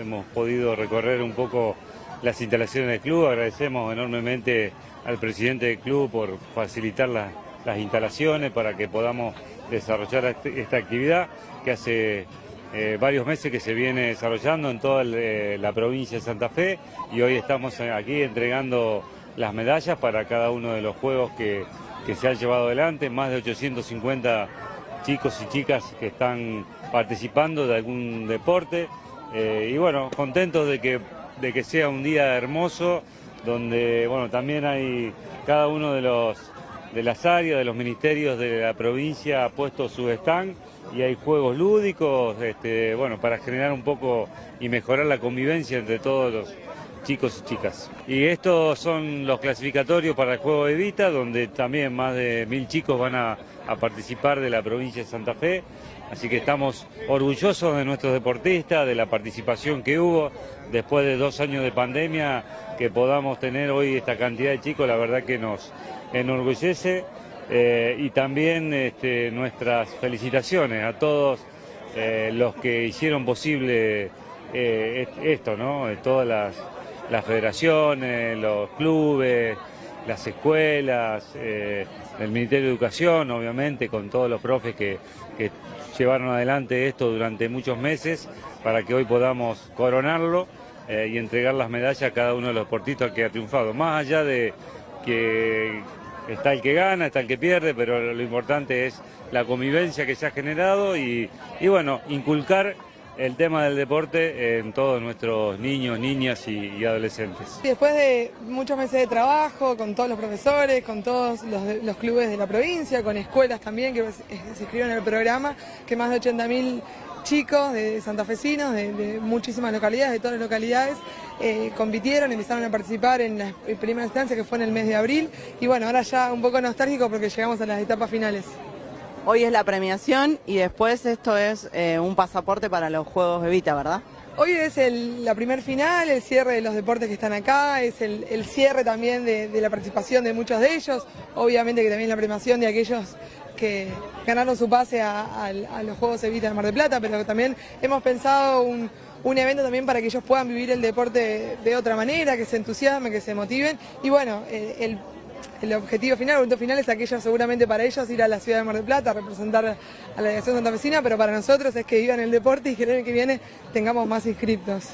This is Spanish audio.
hemos podido recorrer un poco las instalaciones del club. Agradecemos enormemente al presidente del club por facilitar las instalaciones para que podamos desarrollar esta actividad que hace eh, varios meses que se viene desarrollando en toda eh, la provincia de Santa Fe y hoy estamos aquí entregando las medallas para cada uno de los juegos que, se han llevado adelante, más de 850 chicos y chicas que están participando de algún deporte eh, y bueno, contentos de que, de que sea un día hermoso donde bueno, también hay cada uno de los de las áreas, de los ministerios de la provincia ha puesto su stand y hay juegos lúdicos, este, bueno, para generar un poco y mejorar la convivencia entre todos los chicos y chicas. Y estos son los clasificatorios para el juego de Vita, donde también más de mil chicos van a, a participar de la provincia de Santa Fe. Así que estamos orgullosos de nuestros deportistas, de la participación que hubo. Después de dos años de pandemia, que podamos tener hoy esta cantidad de chicos, la verdad que nos enorgullece. Eh, y también este, nuestras felicitaciones a todos eh, los que hicieron posible eh, esto, ¿no? Todas las, federaciones, los clubes, las escuelas, el Ministerio de Educación, obviamente, con todos los profes que, que llevaron adelante esto durante muchos meses para que hoy podamos coronarlo y entregar las medallas a cada uno de los deportistas que ha triunfado. Más allá de que está el que gana, está el que pierde, pero lo importante es la convivencia que se ha generado y, bueno, inculcar el tema del deporte en todos nuestros niños, niñas y, adolescentes. Después de muchos meses de trabajo, con todos los profesores, con todos los, clubes de la provincia, con escuelas también que se inscribieron en el programa, que más de 80.000 chicos de santafesinos, de, de muchísimas localidades, de todas las localidades, eh, compitieron, empezaron a participar en la primera instancia que fue en el mes de abril y bueno, ahora ya un poco nostálgico porque llegamos a las etapas finales. Hoy es la premiación y después esto es eh, un pasaporte para los Juegos Evita, ¿verdad? Hoy es la primer final, el cierre de los deportes que están acá, es el, cierre también de, la participación de muchos de ellos, obviamente que también la premiación de aquellos que ganaron su pase a, los Juegos Evita de Mar del Plata, pero también hemos pensado un, evento también para que ellos puedan vivir el deporte de otra manera, que se entusiasmen, que se motiven y bueno, eh, el el objetivo final, el punto final es aquello seguramente para ellos ir a la ciudad de Mar del Plata, representar a la delegación santafesina, pero para nosotros es que vivan el deporte y que el año que viene tengamos más inscriptos.